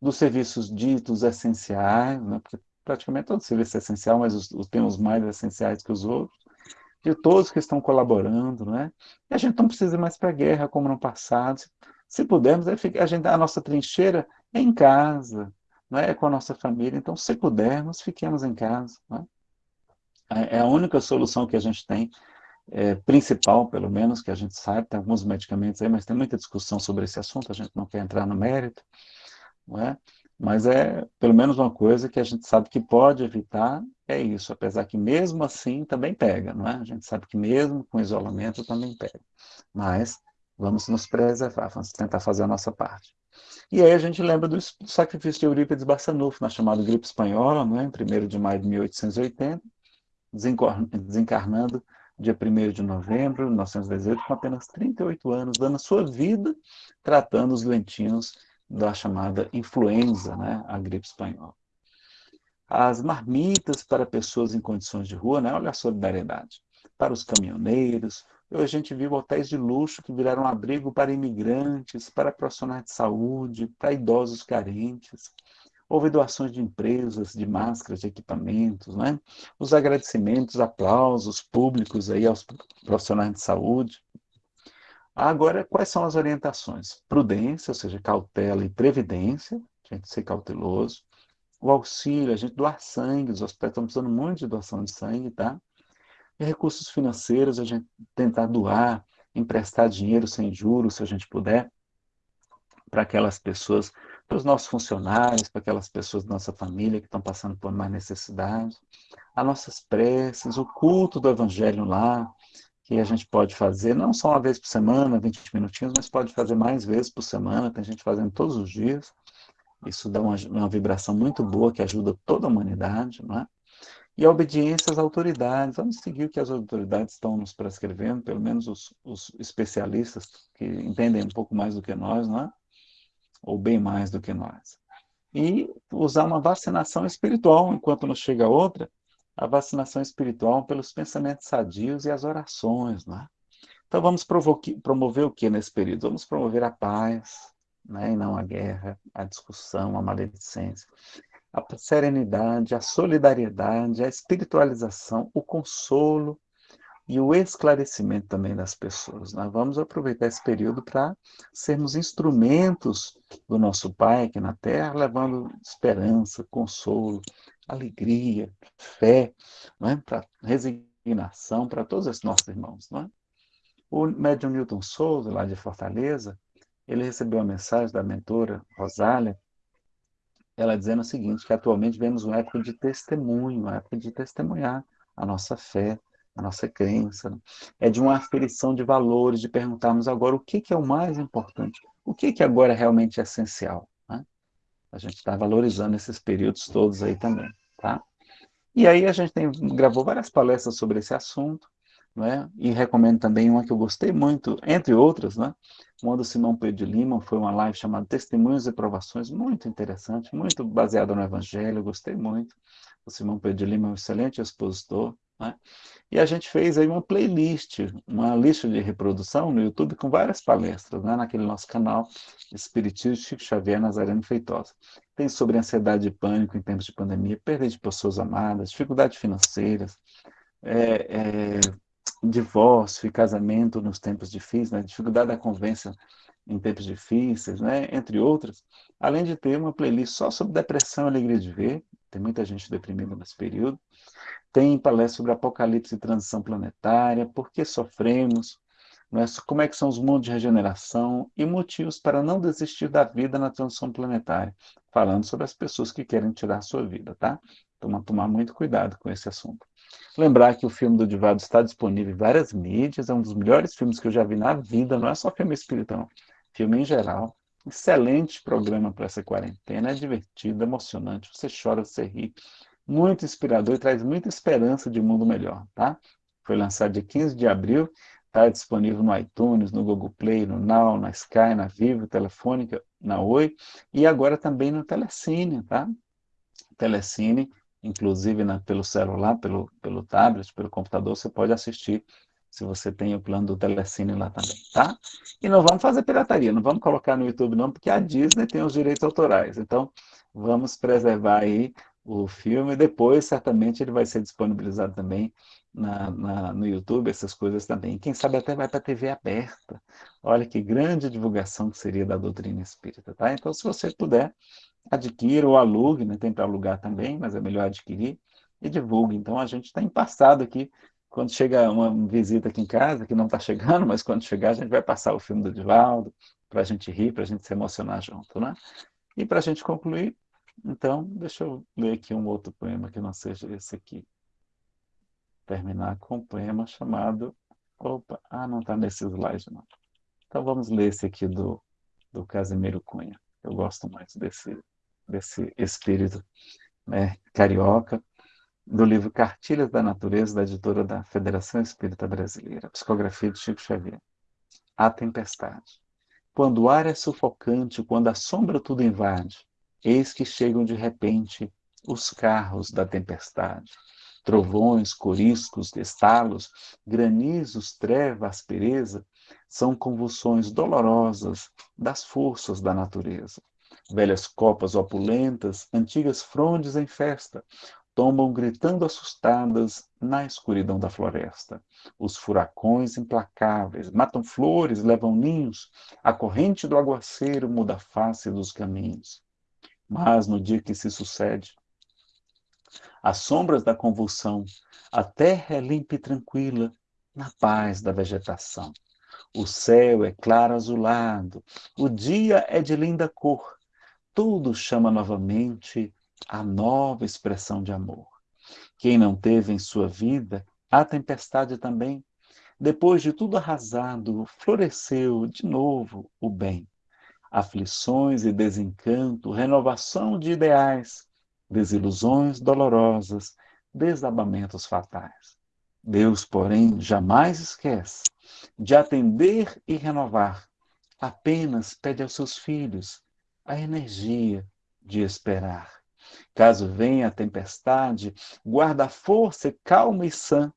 Dos serviços ditos essenciais, né? porque praticamente todo serviço é essencial, mas os, os, tem os mais essenciais que os outros, de todos que estão colaborando, né? E a gente não precisa ir mais para a guerra como no passado. Se, se pudermos, é a, gente, a nossa trincheira é em casa, não é? é com a nossa família. Então, se pudermos, fiquemos em casa. Né? É a única solução que a gente tem, é, principal, pelo menos, que a gente sabe. Tem alguns medicamentos aí, mas tem muita discussão sobre esse assunto, a gente não quer entrar no mérito. Não é? Mas é pelo menos uma coisa que a gente sabe que pode evitar, é isso, apesar que mesmo assim também pega, não é? A gente sabe que mesmo com isolamento também pega. Mas vamos nos preservar, vamos tentar fazer a nossa parte. E aí a gente lembra do, sacrifício de Eurípides Barçanufo, na chamada gripe espanhola, né, em 1 de maio de 1880, desencarnando dia 1 de novembro de 1918, com apenas 38 anos, dando a sua vida tratando os doentinhos da chamada influenza, né, a gripe espanhola. As marmitas para pessoas em condições de rua, né, olha a solidariedade. Para os caminhoneiros, a gente viu hotéis de luxo que viraram abrigo para imigrantes, para profissionais de saúde, para idosos carentes. Houve doações de empresas, de máscaras, de equipamentos, né? Os agradecimentos, aplausos públicos aí aos profissionais de saúde. Agora, quais são as orientações? Prudência, ou seja, cautela e previdência, a gente ser cauteloso. O auxílio, a gente doar sangue, os hospitais estão precisando muito de doação de sangue, tá? E recursos financeiros, a gente tentar doar, emprestar dinheiro sem juros, se a gente puder, para aquelas pessoas, para os nossos funcionários, para aquelas pessoas da nossa família que estão passando por mais necessidade. As nossas preces, o culto do Evangelho lá, que a gente pode fazer, não só uma vez por semana, 20 minutinhos, mas pode fazer mais vezes por semana, tem gente fazendo todos os dias. Isso dá uma, uma vibração muito boa que ajuda toda a humanidade, não é? E a obediência às autoridades. Vamos seguir o que as autoridades estão nos prescrevendo, pelo menos os, os especialistas que entendem um pouco mais do que nós, não é? ou bem mais do que nós. E usar uma vacinação espiritual, enquanto nos chega outra, a vacinação espiritual pelos pensamentos sadios e as orações. Não é? Então vamos promover o que nesse período? Vamos promover a paz, né? e não a guerra, a discussão, a maledicência a serenidade, a solidariedade, a espiritualização, o consolo e o esclarecimento também das pessoas. Nós vamos aproveitar esse período para sermos instrumentos do nosso Pai aqui na Terra, levando esperança, consolo, alegria, fé, é? para resignação para todos esses nossos irmãos. É? O médium Newton Souza, lá de Fortaleza, ele recebeu a mensagem da mentora Rosália, ela dizendo o seguinte, que atualmente vemos uma época de testemunho, uma época de testemunhar a nossa fé, a nossa crença. Né? É de uma aferição de valores, de perguntarmos agora o que, que é o mais importante, o que, que agora é realmente essencial. Né? A gente está valorizando esses períodos todos aí também. Tá? E aí a gente tem, gravou várias palestras sobre esse assunto, né? e recomendo também uma que eu gostei muito, entre outras, né? uma do Simão Pedro de Lima, foi uma live chamada Testemunhos e Provações, muito interessante, muito baseada no Evangelho, gostei muito. O Simão Pedro de Lima é um excelente expositor. Né? E a gente fez aí uma playlist, uma lista de reprodução no YouTube com várias palestras, né? naquele nosso canal Espiritismo Chico Xavier Nazareno Feitosa. Tem sobre ansiedade e pânico em tempos de pandemia, perda de pessoas amadas, dificuldades financeiras, é, é, divórcio e casamento nos tempos difíceis, né? dificuldade da convivência em tempos difíceis, né? entre outras, além de ter uma playlist só sobre depressão e alegria de ver, tem muita gente deprimida nesse período, tem palestra sobre apocalipse e transição planetária, por que sofremos, né? como é que são os mundos de regeneração e motivos para não desistir da vida na transição planetária, falando sobre as pessoas que querem tirar a sua vida, tá? Então, tomar muito cuidado com esse assunto. Lembrar que o filme do Divaldo está disponível em várias mídias, é um dos melhores filmes que eu já vi na vida, não é só filme espiritual, filme em geral. Excelente programa para essa quarentena, é divertido, emocionante, você chora, você ri, muito inspirador e traz muita esperança de um mundo melhor, tá? Foi lançado dia 15 de abril, está disponível no iTunes, no Google Play, no Now, na Sky, na Vivo, Telefônica, na Oi e agora também no Telecine, tá? Telecine inclusive na, pelo celular, pelo, pelo tablet, pelo computador, você pode assistir se você tem o plano do Telecine lá também, tá? E não vamos fazer pirataria, não vamos colocar no YouTube não, porque a Disney tem os direitos autorais. Então, vamos preservar aí o filme. Depois, certamente, ele vai ser disponibilizado também na, na, no YouTube, essas coisas também. Quem sabe até vai para a TV aberta. Olha que grande divulgação que seria da doutrina espírita, tá? Então, se você puder, adquira ou alugue, né? tem para alugar também, mas é melhor adquirir, e divulgue. Então a gente está empassado aqui, quando chega uma visita aqui em casa, que não está chegando, mas quando chegar a gente vai passar o filme do Divaldo, para a gente rir, para a gente se emocionar junto, né? E para a gente concluir, então, deixa eu ler aqui um outro poema que não seja esse aqui. Terminar com um poema chamado... Opa, ah, não está nesse slide não. Então vamos ler esse aqui do, do Casimiro Cunha. Eu gosto mais desse, desse espírito né, carioca, do livro Cartilhas da Natureza, da editora da Federação Espírita Brasileira, psicografia de Chico Xavier. A tempestade. Quando o ar é sufocante, quando a sombra tudo invade, eis que chegam de repente os carros da tempestade. Trovões, coriscos, estalos, granizos, treva, aspereza, são convulsões dolorosas das forças da natureza. Velhas copas opulentas, antigas frondes em festa, tombam gritando assustadas na escuridão da floresta. Os furacões implacáveis matam flores, levam ninhos, a corrente do aguaceiro muda a face dos caminhos. Mas no dia que se sucede, as sombras da convulsão, a terra é limpa e tranquila, na paz da vegetação. O céu é claro azulado, o dia é de linda cor, tudo chama novamente a nova expressão de amor. Quem não teve em sua vida a tempestade também, depois de tudo arrasado, floresceu de novo o bem. Aflições e desencanto, renovação de ideais, desilusões dolorosas, desabamentos fatais. Deus, porém, jamais esquece de atender e renovar. Apenas pede aos seus filhos a energia de esperar. Caso venha a tempestade, guarda a força calma e sã.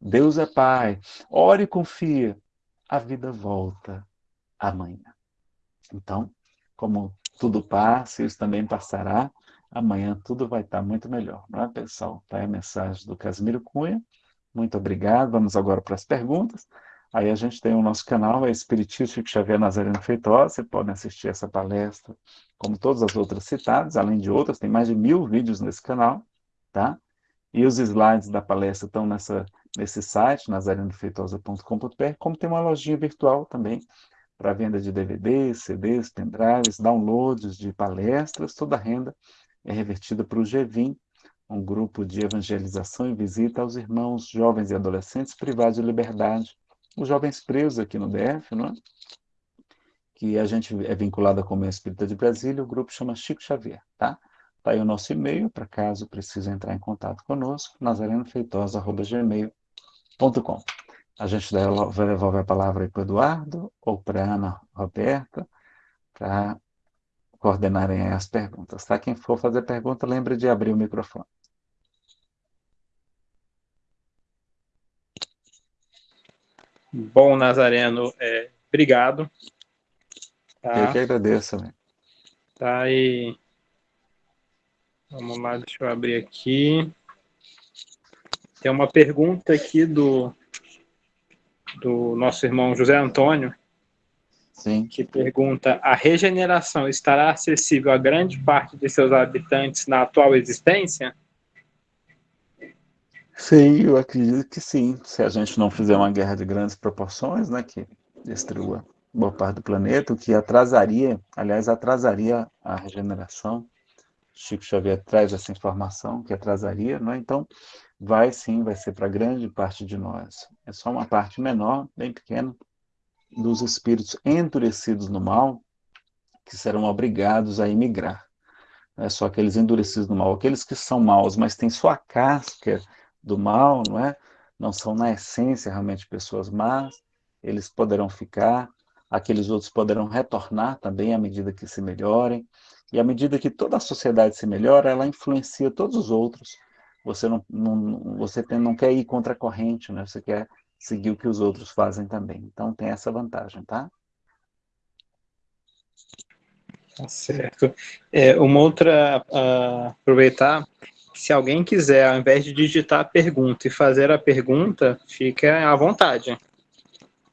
Deus é Pai, ore e confia, a vida volta amanhã. Então, como tudo passa, isso também passará, amanhã tudo vai estar muito melhor, não é, pessoal? Tá aí a mensagem do Casimiro Cunha. Muito obrigado. Vamos agora para as perguntas. Aí a gente tem o nosso canal, é Espiritismo Chico Xavier Nazareno Feitosa, você pode assistir essa palestra, como todas as outras citadas, além de outras, tem mais de mil vídeos nesse canal, tá? E os slides da palestra estão nessa, nesse site, nazarenofeitosa.com.br, como tem uma lojinha virtual também, para venda de DVDs, CDs, pendrives, downloads de palestras, toda a renda é revertida para o GVIM, um grupo de evangelização e visita aos irmãos jovens e adolescentes privados de liberdade, os jovens presos aqui no DF, não é? que a gente é vinculado à Comércio Espírita de Brasília, o grupo chama Chico Xavier, tá? Tá aí o nosso e-mail, para caso precise entrar em contato conosco, nazarenofeitosa.gmail.com. A gente devolve a palavra para o Eduardo ou para a Ana Roberta, para coordenarem as perguntas, tá? Quem for fazer pergunta, lembre de abrir o microfone. Bom, Nazareno, é, obrigado. Tá? Eu que agradeço. Né? Tá, e... Vamos lá, deixa eu abrir aqui. Tem uma pergunta aqui do, do nosso irmão José Antônio, Sim. que pergunta, a regeneração estará acessível a grande parte de seus habitantes na atual existência? Sim, eu acredito que sim. Se a gente não fizer uma guerra de grandes proporções, né, que destrua boa parte do planeta, o que atrasaria, aliás, atrasaria a regeneração. Chico Xavier traz essa informação que atrasaria, né? Então, vai sim, vai ser para grande parte de nós. É só uma parte menor, bem pequena, dos espíritos endurecidos no mal que serão obrigados a emigrar. Não é só aqueles endurecidos no mal, aqueles que são maus, mas têm sua casca do mal, não é? Não são na essência realmente pessoas más, eles poderão ficar, aqueles outros poderão retornar também à medida que se melhorem, e à medida que toda a sociedade se melhora, ela influencia todos os outros. Você não, não você tem, não quer ir contra a corrente, né? Você quer seguir o que os outros fazem também. Então tem essa vantagem, tá? Tá certo. É, uma outra, uh, aproveitar, se alguém quiser, ao invés de digitar a pergunta e fazer a pergunta, fica à vontade.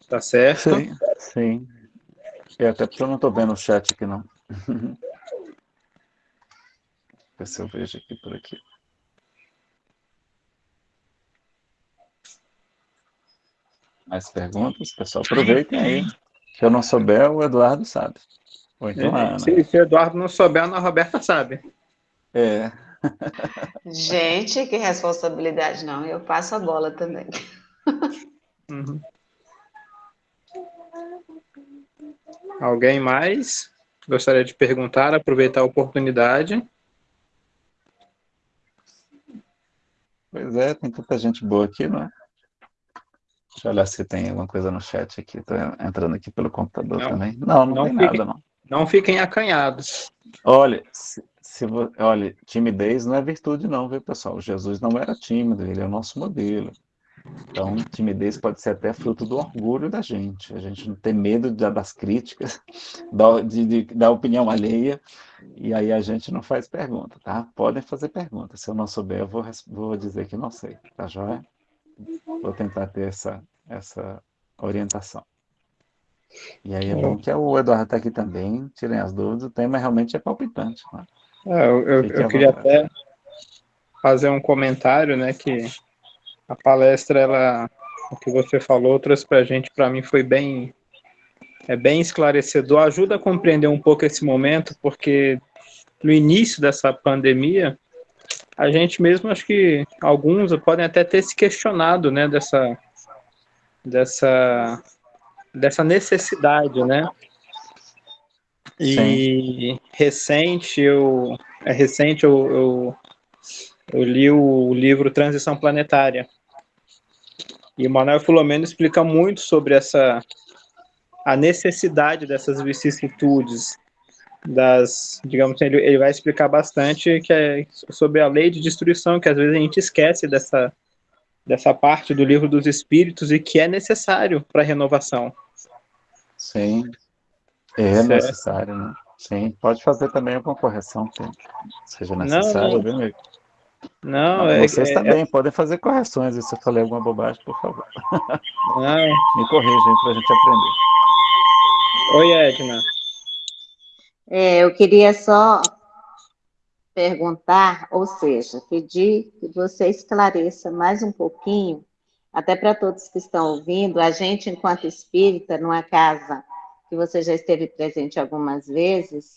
Tá certo? Sim, sim. E até porque eu não estou vendo o chat aqui, não. Ver se eu vejo aqui por aqui. Mais perguntas? Pessoal, aproveitem aí. Se eu não souber, o Eduardo sabe. Ou então a Ana. Se, se o Eduardo não souber, a Ana Roberta sabe. É. Gente, que responsabilidade, não. Eu passo a bola também. Uhum. Alguém mais? gostaria de perguntar, aproveitar a oportunidade. Pois é, tem tanta gente boa aqui, não é? Deixa eu olhar se tem alguma coisa no chat aqui. Estou entrando aqui pelo computador não, também. Não, não, não tem fiquem, nada, não. Não fiquem acanhados. Olha, se, se, olha, timidez não é virtude não, viu, pessoal? Jesus não era tímido, ele é o nosso modelo. Então, timidez pode ser até fruto do orgulho da gente. A gente não tem medo das críticas, da, de, de, da opinião alheia, e aí a gente não faz pergunta, tá? Podem fazer pergunta. Se eu não souber, eu vou, vou dizer que não sei, tá joia? Vou tentar ter essa, essa orientação. E aí é bom que o Eduardo está aqui também, tirem as dúvidas, o tema realmente é palpitante. Né? É, eu, eu, eu queria até fazer um comentário, né, que a palestra, ela, o que você falou, trouxe para a gente, para mim foi bem, é bem esclarecedor, ajuda a compreender um pouco esse momento, porque no início dessa pandemia, a gente mesmo, acho que alguns podem até ter se questionado, né, dessa, dessa, dessa necessidade, né, e Sim. recente, eu, é recente eu, eu, eu li o livro Transição Planetária, e o Manuel Filomeno explica muito sobre essa a necessidade dessas vicissitudes, das, digamos ele, ele vai explicar bastante que é sobre a lei de destruição, que às vezes a gente esquece dessa, dessa parte do livro dos espíritos e que é necessário para a renovação. Sim, é certo. necessário, né? Sim, pode fazer também alguma correção que seja necessário, viu, amigo? Não, é, Vocês é, também é... podem fazer correções. Se eu falei alguma bobagem, por favor. Não. Me corrijam para a gente aprender. Oi, Edna. É, eu queria só perguntar, ou seja, pedir que você esclareça mais um pouquinho, até para todos que estão ouvindo, a gente, enquanto espírita, numa casa que você já esteve presente algumas vezes,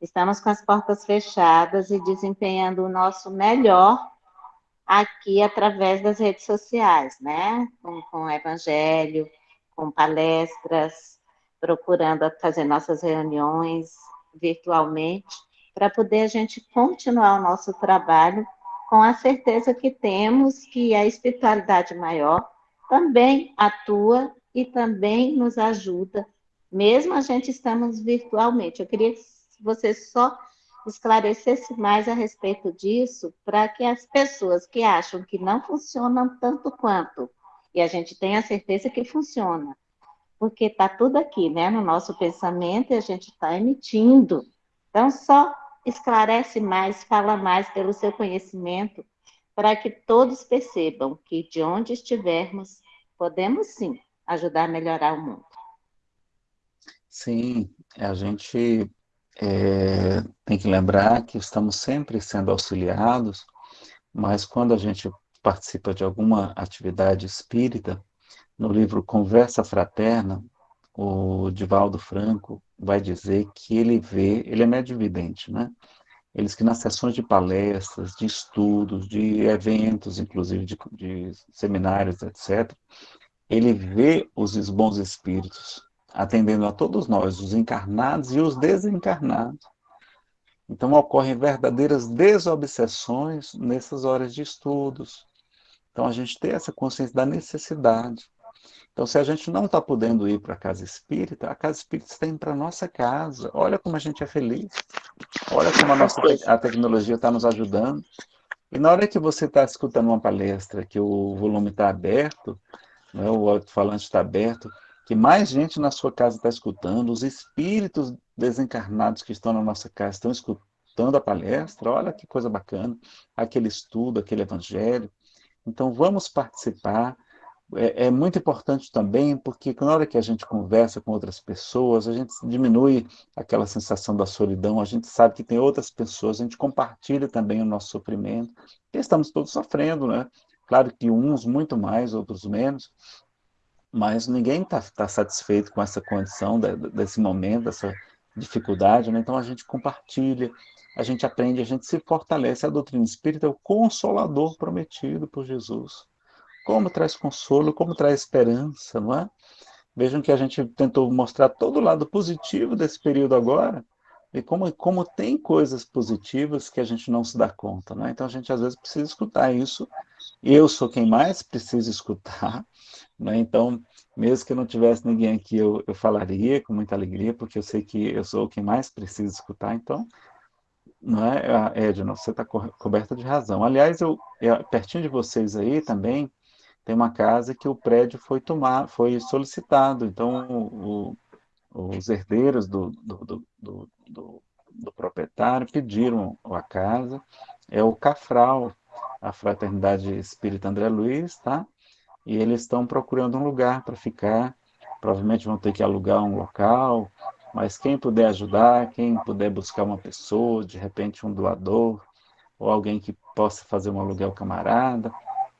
Estamos com as portas fechadas e desempenhando o nosso melhor aqui através das redes sociais, né? Com, com evangelho, com palestras, procurando fazer nossas reuniões virtualmente, para poder a gente continuar o nosso trabalho com a certeza que temos que a espiritualidade maior também atua e também nos ajuda, mesmo a gente estamos virtualmente. Eu queria você só esclarecesse mais a respeito disso, para que as pessoas que acham que não funcionam tanto quanto, e a gente tenha certeza que funciona, porque está tudo aqui, né, no nosso pensamento, e a gente está emitindo. Então, só esclarece mais, fala mais pelo seu conhecimento, para que todos percebam que de onde estivermos, podemos sim ajudar a melhorar o mundo. Sim, a gente é, tem que lembrar que estamos sempre sendo auxiliados, mas quando a gente participa de alguma atividade espírita, no livro Conversa Fraterna, o Divaldo Franco vai dizer que ele vê, ele é medividente, né? Eles que nas sessões de palestras, de estudos, de eventos, inclusive de, de seminários, etc., ele vê os bons espíritos atendendo a todos nós, os encarnados e os desencarnados. Então ocorrem verdadeiras desobsessões nessas horas de estudos. Então a gente tem essa consciência da necessidade. Então se a gente não está podendo ir para a casa espírita, a casa espírita está indo para a nossa casa. Olha como a gente é feliz. Olha como a, nossa, a tecnologia está nos ajudando. E na hora que você está escutando uma palestra, que o volume está aberto, né, o alto-falante está aberto, que mais gente na sua casa está escutando, os espíritos desencarnados que estão na nossa casa estão escutando a palestra, olha que coisa bacana, aquele estudo, aquele evangelho. Então vamos participar. É, é muito importante também, porque na hora que a gente conversa com outras pessoas, a gente diminui aquela sensação da solidão, a gente sabe que tem outras pessoas, a gente compartilha também o nosso sofrimento, estamos todos sofrendo, né? Claro que uns muito mais, outros menos, mas ninguém está tá satisfeito com essa condição, de, desse momento, dessa dificuldade, né? então a gente compartilha, a gente aprende, a gente se fortalece. A doutrina espírita é o consolador prometido por Jesus. Como traz consolo, como traz esperança, não é? Vejam que a gente tentou mostrar todo o lado positivo desse período agora, E como, como tem coisas positivas que a gente não se dá conta, né? Então a gente às vezes precisa escutar isso. Eu sou quem mais precisa escutar, né? Então, mesmo que não tivesse ninguém aqui, eu, eu falaria com muita alegria, porque eu sei que eu sou quem mais precisa escutar. Então, não é, Edna, você está co coberta de razão. Aliás, eu, eu, pertinho de vocês aí também, tem uma casa que o prédio foi tomar, foi solicitado. Então, o, os herdeiros do, do, do, do proprietário pediram a casa, é o Cafral, a Fraternidade Espírita André Luiz, tá? E eles estão procurando um lugar para ficar, provavelmente vão ter que alugar um local, mas quem puder ajudar, quem puder buscar uma pessoa, de repente um doador, ou alguém que possa fazer um aluguel camarada,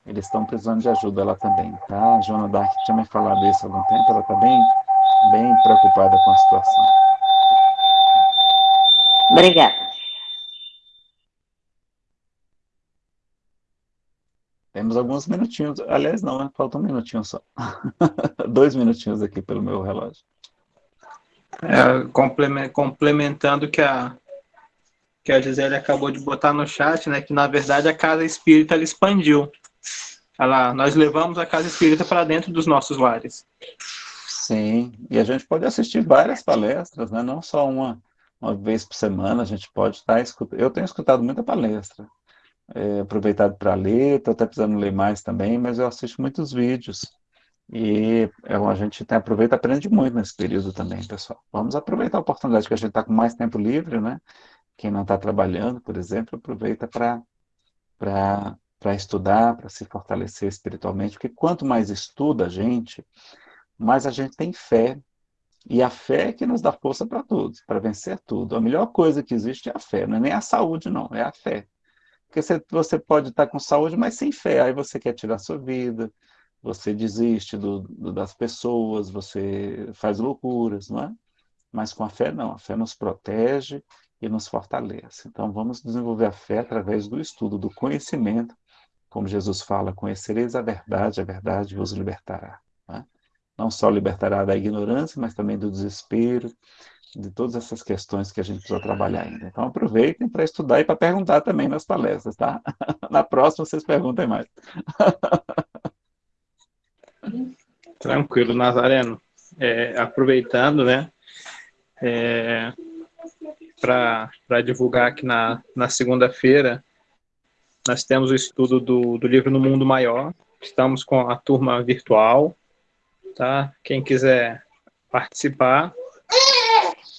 eles estão precisando de ajuda lá também, tá? A Joana Dark tinha me falado isso há algum tempo, ela está bem, bem preocupada com a situação. Obrigada. Temos alguns minutinhos, aliás não, né? falta um minutinho só. Dois minutinhos aqui pelo meu relógio. É, complementando o que a, que a Gisele acabou de botar no chat, né, que na verdade a casa espírita ela expandiu. Ela, nós levamos a casa espírita para dentro dos nossos lares. Sim, e a gente pode assistir várias palestras, né? não só uma, uma vez por semana, a gente pode estar escutando. Eu tenho escutado muita palestra, é, aproveitado para ler, estou até precisando ler mais também, mas eu assisto muitos vídeos. E é, a gente tem, aproveita aprende muito nesse período também, pessoal. Vamos aproveitar a oportunidade que a gente está com mais tempo livre, né? Quem não está trabalhando, por exemplo, aproveita para estudar, para se fortalecer espiritualmente, porque quanto mais estuda a gente, mais a gente tem fé. E a fé é que nos dá força para tudo, para vencer tudo. A melhor coisa que existe é a fé, não é nem a saúde, não, é a fé. Porque você, você pode estar com saúde, mas sem fé. Aí você quer tirar sua vida, você desiste do, do, das pessoas, você faz loucuras, não é? Mas com a fé, não. A fé nos protege e nos fortalece. Então, vamos desenvolver a fé através do estudo, do conhecimento. Como Jesus fala, conhecereis a verdade, a verdade vos libertará. Não, é? não só libertará da ignorância, mas também do desespero, de todas essas questões que a gente precisa trabalhar ainda. Então, aproveitem para estudar e para perguntar também nas palestras, tá? Na próxima, vocês perguntem mais. Tranquilo, Nazareno. É, aproveitando, né, é, para divulgar aqui na, na segunda-feira, nós temos o estudo do, do livro No Mundo Maior. Estamos com a turma virtual, tá? Quem quiser participar,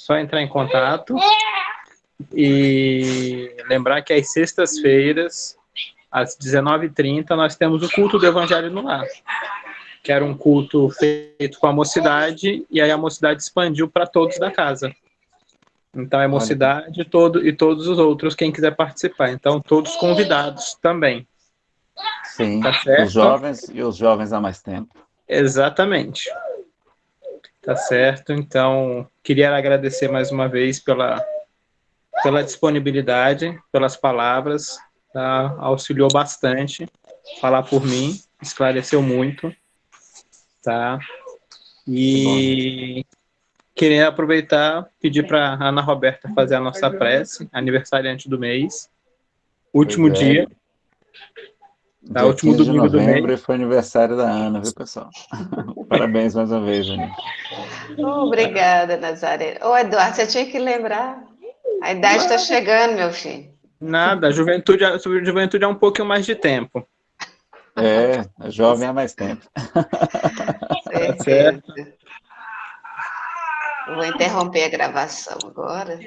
só entrar em contato. E lembrar que às sextas-feiras, às 19h30, nós temos o culto do Evangelho no Lar que era um culto feito com a mocidade, e aí a mocidade expandiu para todos da casa. Então é mocidade todo, e todos os outros, quem quiser participar. Então, todos convidados também. Sim, tá os jovens e os jovens há mais tempo. Exatamente. Tá certo. Então, queria agradecer mais uma vez pela, pela disponibilidade, pelas palavras. Tá? Auxiliou bastante falar por mim, esclareceu muito tá? E queria aproveitar, pedir para Ana Roberta fazer a nossa prece, aniversariante do mês, último é. dia. Tá, último domingo de novembro do mês. foi aniversário da Ana, viu, pessoal? Parabéns mais uma vez, Ana. Obrigada, Nazaré. Ô, Eduardo, você tinha que lembrar. A idade está chegando, meu filho. Nada, a juventude, a juventude é um pouquinho mais de tempo. É, jovem há mais tempo. Certo. Vou interromper a gravação agora.